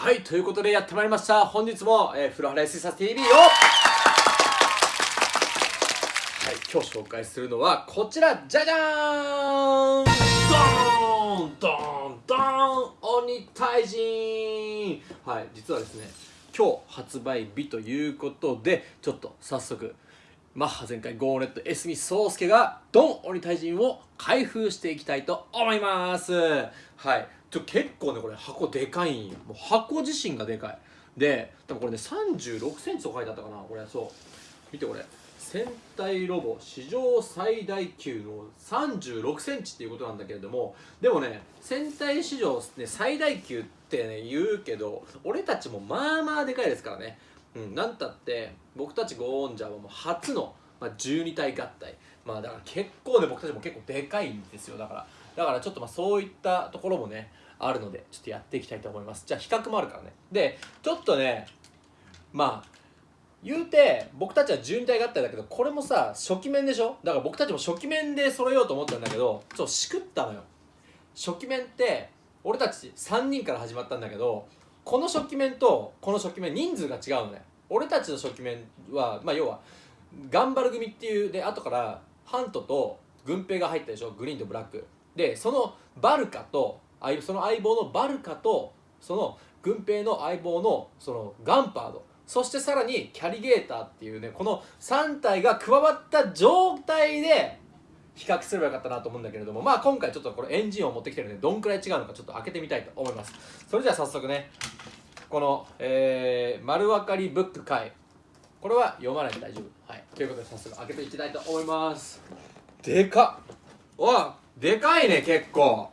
はいということでやってまいりました。本日も、えー、フロハラ s サ TV を。はい今日紹介するのはこちらじゃじゃーん。ドーンドーンドーン。鬼退陣はい実はですね今日発売日ということでちょっと早速マッハ全開ゴーネットエスミソウスケがドン鬼退陣を開封していきたいと思います。はい。ちょ結構ねこれ箱でかいんよ。もう箱自身がでかい。で多分これね3 6センチと書いてあったかな。これそう。見てこれ。戦隊ロボ史上最大級の3 6センチっていうことなんだけれどもでもね戦隊史上、ね、最大級ってね言うけど俺たちもまあまあでかいですからね。うんなんたって僕たちゴーンジャーはもう初の、まあ、12体合体。まあだから結構ね僕たちも結構でかいんですよ。だからだからちょっとまあそういったところもねあるのでちょっとやっていきたいと思います。じゃあ比較もあるからね。でちょっとねまあ言うて僕たちは12体合体だけどこれもさ初期面でしょ？だから僕たちも初期面で揃えようと思ったんだけどちょっとしくったのよ。初期面って俺たち3人から始まったんだけどこの初期面とこの初期面人数が違うのね。俺たちの初期面はまあ要は頑張る組っていうで後からハントと軍兵が入ったでしょ。グリーンとブラック。でそのバルカとその相棒のバルカとその軍兵の相棒のそのガンパード。そしてさらにキャリゲーターっていうねこの3体が加わった状態で比較すればよかったなと思うんだけれどもまあ今回ちょっとこれエンジンを持ってきてるんでどんくらい違うのかちょっと開けてみたいと思います。それじゃあ早速ねこの、えー、丸分かりブック回これは読まないで大丈夫。はい。ということで早速開けていきたいと思います。でかっ。わでかいね結構。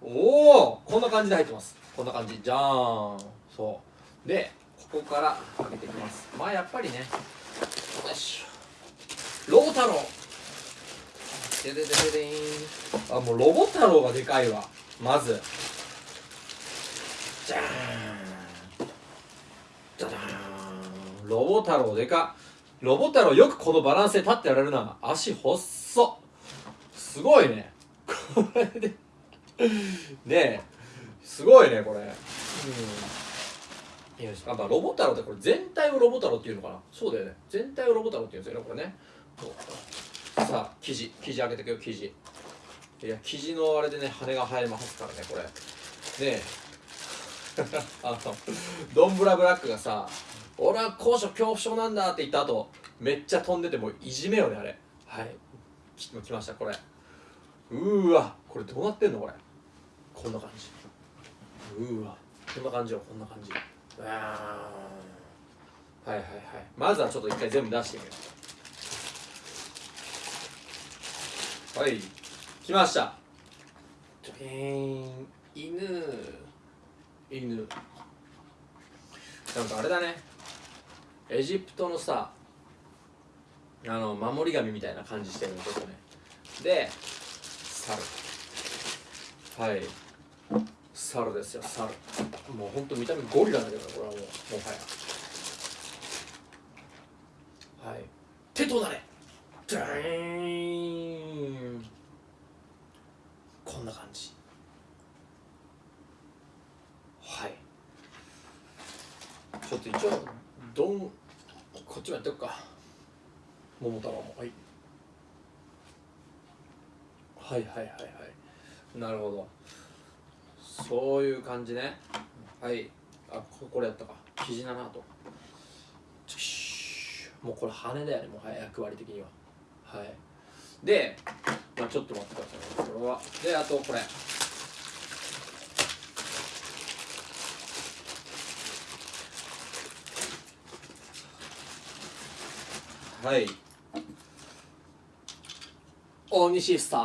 おおこんな感じで入ってます。こんな感じ。じゃーん。そう。でここから開けていきます。まあやっぱりねよいしょ。ロボ太郎でででででん。あもうロボ太郎がでかいわ。まず。じゃーん。じゃじゃーん。ロボ太郎でか。ロボ太郎よくこのバランスで立ってられるな。足細っ。すごいね。これで。ねえ。すごいねこれ。うん。よしあ、まあ、ロボ太郎ってこれ全体をロボ太郎っていうのかな。そうだよね。全体をロボ太郎っていうんですよねこれね。さあ生地生地開けてくよ生地。いや生地のあれでね羽が生えますからねこれ。ね あのドンブラブラックがさ「俺は高所恐怖症なんだ」って言った後めっちゃ飛んでてもういじめよねあれ。はい。来ましたこれ。うーわ。これどうなってんのこれ。こんな感じ。うーわ。こんな感じよこんな感じ。うわはいはいはい。まずはちょっと一回全部出してみようはい。来ました。ジョーン犬。犬。なんかあれだね。エジプトのさあの守り神みたいな感じしてるちょっとね。で猿。はい。猿ですよ猿。もうほんと見た目ゴリラだけどこれはもうもはや。はい。手となれ。ドーンこんな感じ。はい。ちょっと一応どんこっちもやっておくか。桃太郎も。はい。はいはいはいはい。なるほど。そういう感じね。はい。あこれやったか。生地だなともうこれ羽だよね。もはや役割的には。はい。で、まあ、ちょっと待ってくださいこれは。であとこれ。はい。大西スター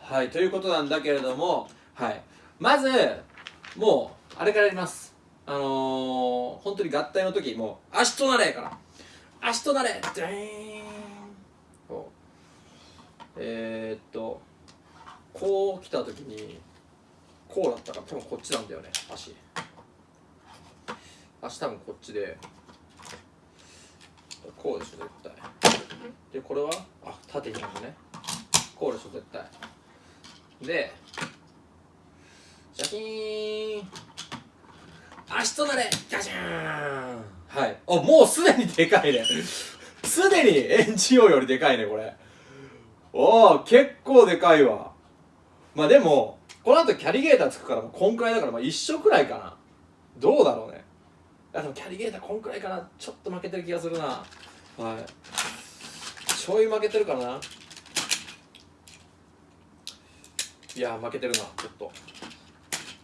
はいということなんだけれどもはい。まずもうあれからやります。あのー、本当に合体の時もう足となれから。足となれドーン。えー、っとこう来た時にこうだったから多分こっちなんだよね足。足多分こっちでこうでしょ絶対。でこれはあ縦にあるね。こうでしょ絶対。でシャキーン。足となれガチャーン。はい。あもうすでにでかいね。すでにエンジンオよりでかいねこれ。おお結構でかいわ。まあでもこの後キャリゲーターつくからこんくらいだからまあ一緒くらいかな。どうだろうね。あでもキャリゲーターこんくらいかな。ちょっと負けてる気がするな。はい。ちょい負けてるからな。いや負けてるなちょっと。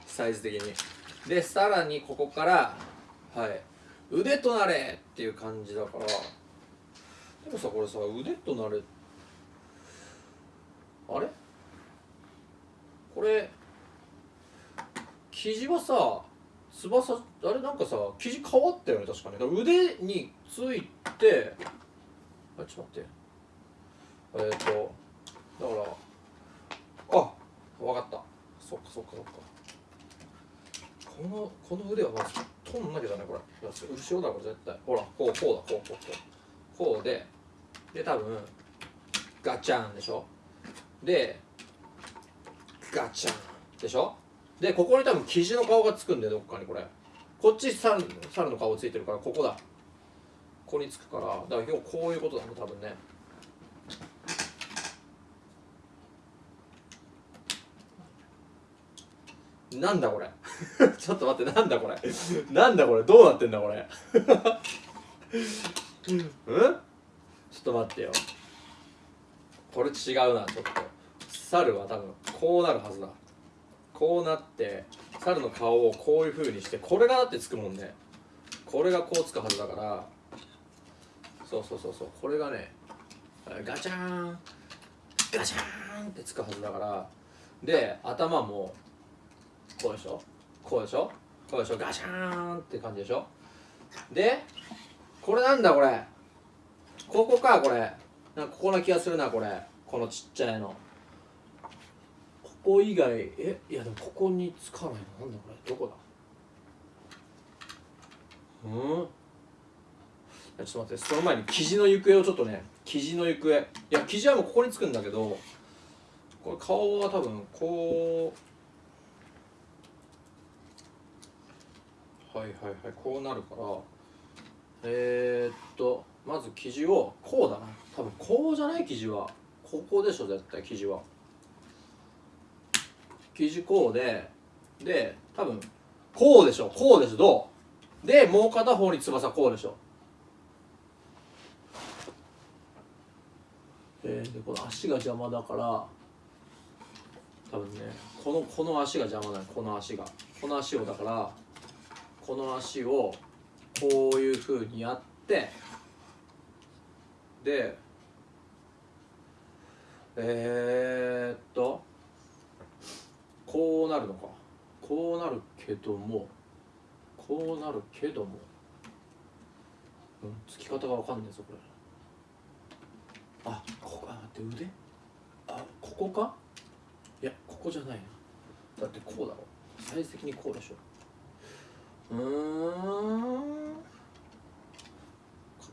サイズ的に。でさらにここからはい腕となれっていう感じだから。でもさこれさ腕となれあれ？これ生地はさ翼あれ？なんかさ生地変わったよね確かにか腕についてあちょっと待って。えっ、ー、とだからあ分かった。そっかそっかそっか。このこの腕はまず取んなきゃだねこれ。後ろだこれ絶対。ほらこうこうだこうこうこう。こうでで多分ガチャンでしょ？でガチャンでしょ？でここに多分生地の顔がつくんでどっかにこれ。こっち猿猿の顔ついてるからここだ。ここにつくからだから今日こういうことだね多分ね。なんだこれ？ちょっと待ってなんだこれ。なんだこれ。どうなってんだこれ。うん？ちょっと待ってよ。これ違うなちょっと。猿は多分こうなるはずだ。こうなって猿の顔をこういう風にしてこれがだってつくもんね。これがこうつくはずだから。そうそうそうそう。これがねガチャーン。ガチャーンってつくはずだから。で頭もこうでしょ？こうでしょ？こうでしょ？ガシャーンって感じでしょ？でこれなんだ？これ。ここか？これ。なんかここな気がするなこれ。このちっちゃいの。ここ以外え？いやでもここにつかないの？なんだこれ？どこだ？うん？ちょっと待ってその前に生地の行方をちょっとね生地の行方。いや生地はもうここにつくんだけどこれ顔は多分こうはいはいはい。こうなるからえー、っとまず生地をこうだな。多分こうじゃない生地はここでしょ絶対生地は。生地こうでで多分こうでしょこうでしょどう？でもう片方に翼こうでしょ。えー、でこの足が邪魔だから多分ねこのこの足が邪魔だこの足が。この足をだからこの足をこういうふうにやってでえー、っとこうなるのか。こうなるけどもこうなるけども。うんつき方がわかんないぞこれ。あここあ待って腕？あここか？いやここじゃないな。だってこうだろ。サイズ的にこうでしょ。うん。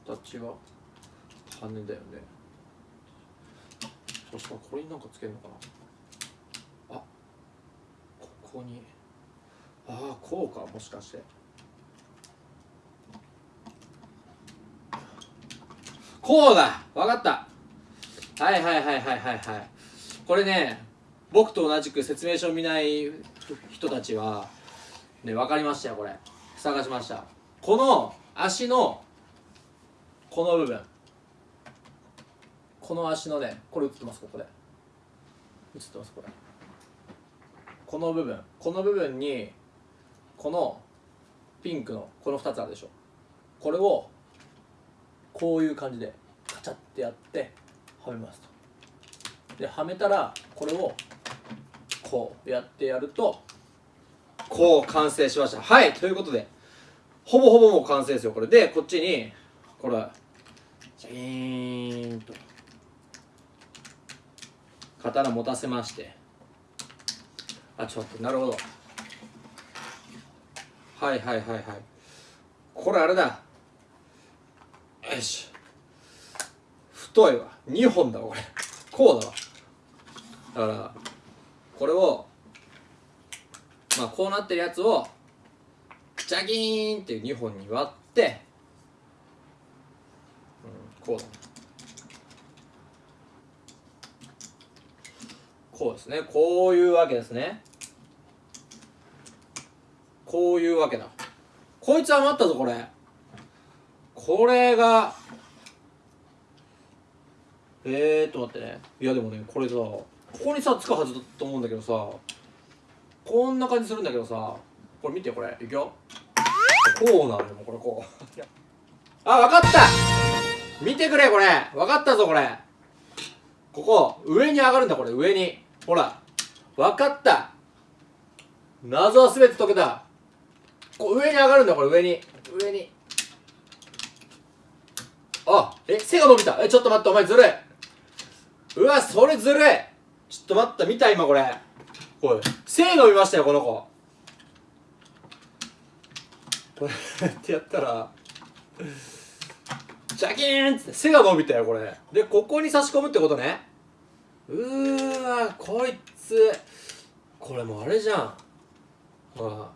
形は羽だよね。そしたらこれになんかつけるのかな。あここに。ああこうかもしかして。こうだ！わかった。はいはいはいはいはいはい。これね僕と同じく説明書を見ない人たちはね分かりましたよこれ。探しました。この足のこの部分。この足のねこれ映ってますここで。映ってますこれ。この部分。この部分にこのピンクのこの2つあるでしょ。これをこういう感じでカチャってやってはめますと。ではめたらこれをこうやってやるとこう完成しました。はいということでほぼほぼもう完成ですよ。これ。でこっちにこれシャキーンと刀持たせまして。あちょっとなるほど。はいはいはいはい。これあれだ。よし。太いわ。2本だわこれ。こうだわ。だからこれをまあこうなってるやつをジャギーンって2本に割って、うん、こうだこうですね。こういうわけですね。こういうわけだ。こいつ余ったぞこれ。これがえーっと待ってね。いやでもねこれさここにさつくはずだと思うんだけどさこんな感じするんだけどさこれ見てこれ。いくよ。こうなのよこれこう。あ分かった。見てくれこれ。分かったぞこれ。ここ上に上がるんだこれ。上に。ほら。分かった。謎は全て解けた。こう上に上がるんだこれ。上に。上に。あえ背が伸びた。えちょっと待ってお前ずるい。うわそれずるい。ちょっと待った見た今これおい。背伸びましたよこの子。これってやったら。ジャキーンって。背が伸びたよこれ。でここに差し込むってことね。うーわこいつ。これもうあれじゃん。ほら。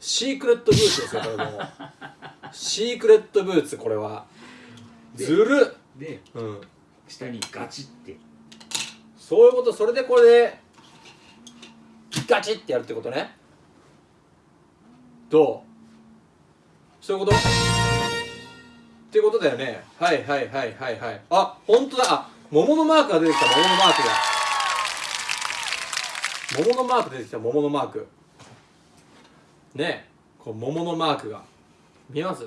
シークレットブーツですよこれもう。シークレットブーツこれは。ずるで、うん、下にガチって。そういうこと。それでこれでガチってやるってことね。どう？そういうこと？っていうことだよね。はいはいはいはいはい。あ本当だ。あ桃のマークが出てきた。桃のマークが。桃のマーク出てきた。桃のマーク。ねこう桃のマークが。見えます？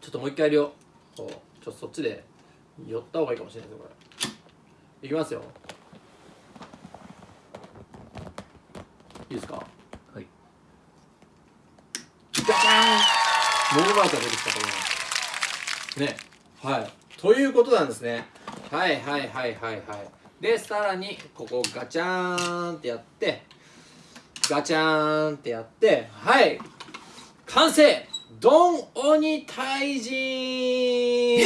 ちょっともう一回やるよ。ちょっとそっちで寄った方がいいかもしれないですこれ。いきますよ。いいですか？はい。ガチャン！モルマークが出てきたと思います。ね。はい。ということなんですね。はいはいはいはいはい。でさらにここガチャーンってやってガチャーンってやってはい。完成！ドン鬼退治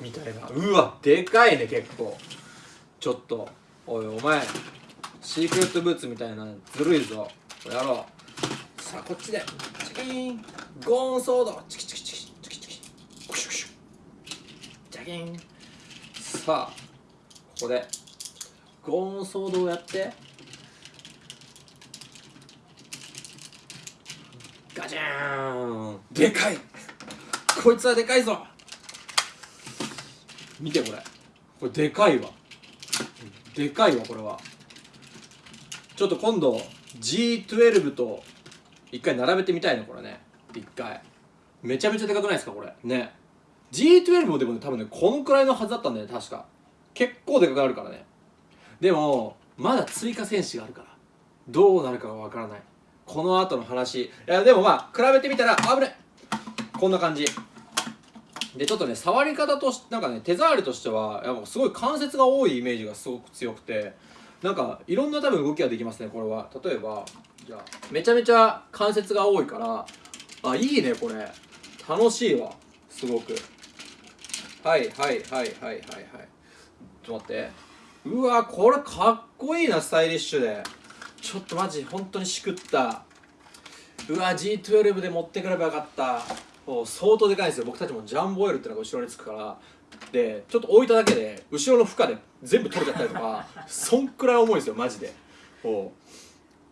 みたいな。うわでかいね結構ちょっとおいお前シークレットブーツみたいなずるいぞ。やろう。さあこっちで。チキーン。ゴーンソード。チキチキチキチキチキ。クシュクシュ。ジャキン。さあここで。ゴーンソードをやって。ガチャーン。でかい。こいつはでかいぞ。見てこれ。これでかいわ。でかいわこれは。ちょっと今度 G12 と一回並べてみたいねこれね。一回。めちゃめちゃでかくないですかこれ。ね。G12 もでもね多分ねこのくらいのはずだったんだよね確か。結構でかくなるからね。でもまだ追加戦士があるから。どうなるかがわからない。この後の話。いやでもまあ比べてみたら危ねこんな感じ。でちょっとね触り方としなんかね手触りとしてはやっぱすごい関節が多いイメージがすごく強くてなんかいろんな多分動きができますねこれは。例えばじゃあめちゃめちゃ関節が多いからあいいねこれ。楽しいわ。すごく。はいはいはいはいはいはい。ちょっと待って。うわこれかっこいいなスタイリッシュで。ちょっとマジ本当にしくった。うわ G12 で持ってくればよかった。相当でかいんですよ。僕たちもジャンボオイルっていうのが後ろにつくから。でちょっと置いただけで後ろの負荷で全部取れちゃったりとか そんくらい重いですよマジで。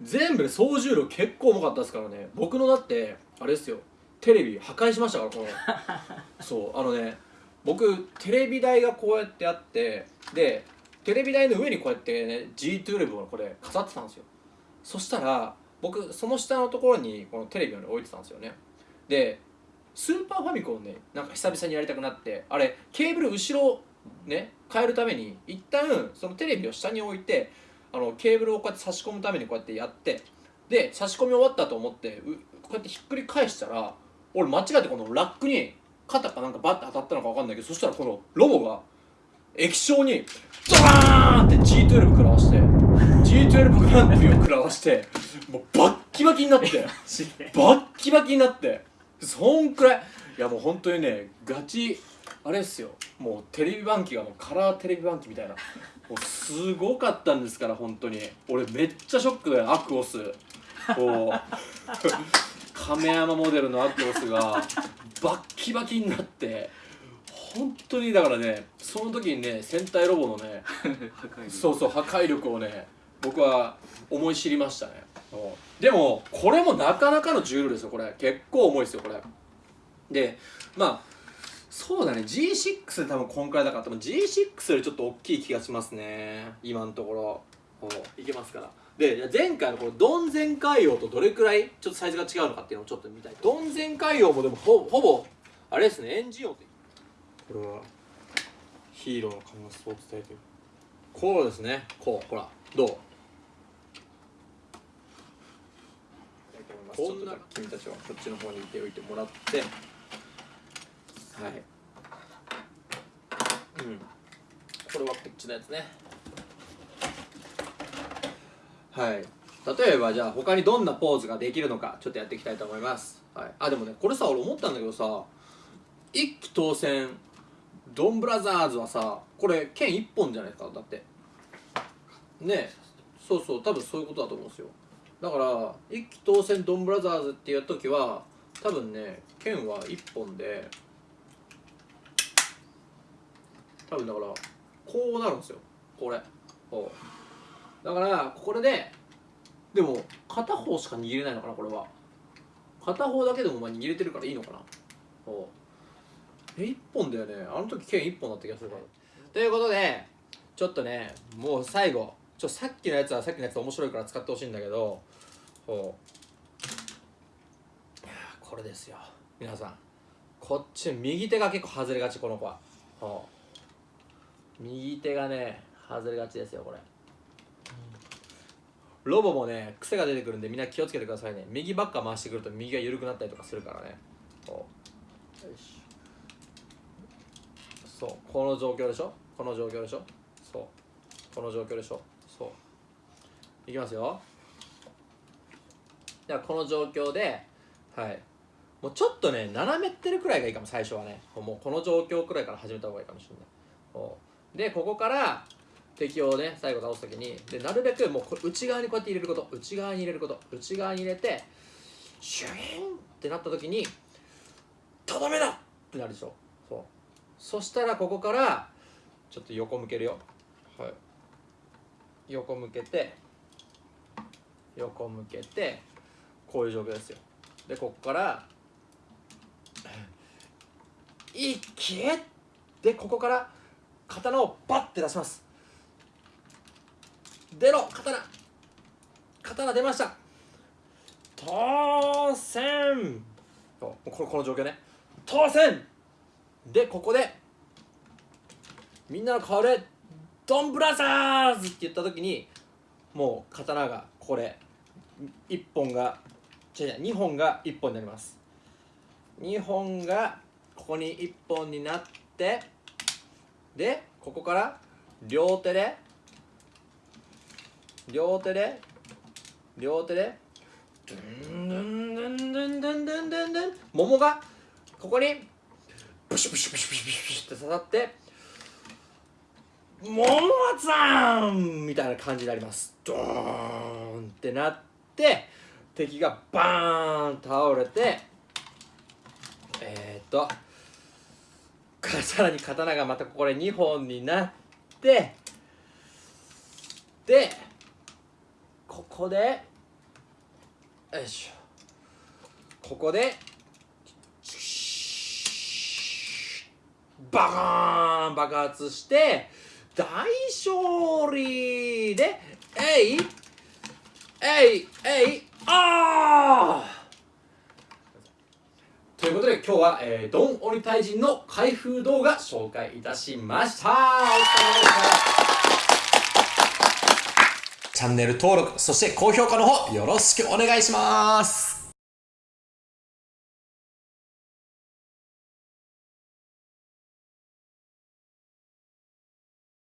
全部で総重量結構重かったですからね。僕のだってあれですよ。テレビ破壊しましたからこの。そうあのね僕テレビ台がこうやってあってでテレビ台の上にこうやってね G12 をこれ飾ってたんですよ。そしたら僕その下のところにこのテレビを、ね、置いてたんですよね。でスーパーファミコンねなんか久々にやりたくなってあれケーブル後ろね変えるために一旦そのテレビを下に置いてあのケーブルをこうやって差し込むためにこうやってやってで差し込み終わったと思ってこうやってひっくり返したら俺間違ってこのラックに肩かなんかバッて当たったのか分かんないけどそしたらこのロボが液晶にドーンって G12 食らわして G12 グランプリを食らわしてもうバッキバキになって バッキバキになってそんくらい。いやもう本当にねガチあれっすよ。もうテレビ番記がもうカラーテレビ番記みたいな。もうすごかったんですから本当に。俺めっちゃショックだよアクオス。こう亀山モデルのアクオスがバッキバキになって。本当にだからねその時にね戦隊ロボのね そうそう破壊力をね僕は思い知りましたねでもこれもなかなかの重量ですよこれ。結構重いですよこれ。でまあそうだね G6 で多分こんくらいだから多分 G6 よりちょっと大きい気がしますね。今のところ。こういけますから。で前回のこのドン全海洋とどれくらいちょっとサイズが違うのかっていうのをちょっと見たい。ドン全海洋もでもほほぼあれですねエンジン音これはヒーローの可能性を伝えてる。こうですね。こうほらどう？こんな君たちはこっちの方にいておいてもらってはい。うん。これはこっちのやつね。はい。例えばじゃあ他にどんなポーズができるのかちょっとやっていきたいと思います、はい、あでもねこれさ俺思ったんだけどさ一期当選ドンブラザーズはさこれ剣一本じゃないですかだって。ねそうそう多分そういうことだと思うんですよだから一期当選ドンブラザーズっていう時は多分ね剣は一本で多分だからこうなるんですよ。これ。こう。だからこれででも片方しか握れないのかなこれは。片方だけでもまあ握れてるからいいのかな。こう。え一本だよね。あの時剣一本だった気がするから。ということでちょっとねもう最後。ちょさっきのやつはさっきのやつ面白いから使ってほしいんだけどこう。これですよ。皆さん。こっち右手が結構外れがちこの子は。右手がね外れがちですよこれ。ロボもね癖が出てくるんでみんな気をつけてくださいね。右ばっか回してくると右が緩くなったりとかするからね。よしそう。この状況でしょ？この状況でしょ？そう。この状況でしょ？そう。いきますよ。ではこの状況ではい。もうちょっとね斜めってるくらいがいいかも最初はね。もうこの状況くらいから始めた方がいいかもしれない。でここから敵をね最後倒す時にでなるべくもう内側にこうやって入れること。内側に入れること。内側に入れてシュインってなった時にとどめだってなるでしょ。そう。そしたらここからちょっと横向けるよ。横向けて横向けてこういう状況ですよ。で ここから一気？でここから刀をバッて出します。出ろ刀。刀出ました。当選。ここの状況ね。当選。でここでみんなの顔でドンブラザーズ!」って言った時にもう刀がこれ1本が違う違う2本が1本になります2本がここに1本になってでここから両手で両手で両手でドゥンドゥンドゥンドゥンドゥンドゥンドゥンドゥン桃がここにプシュプシュプシュプシュプシュって刺さって桃さんみたいな感じになります。ドーンってなって敵がバーン倒れてえー、っとさらに刀がまたこれ2本になってでここでよいしょ。ここでバカーン爆発して大勝利でえいえいえいあー！ということで今日は、えー、ドン鬼退陣の開封動画紹介いたしました。お疲れ様でした。チャンネル登録そして高評価の方よろしくお願いします。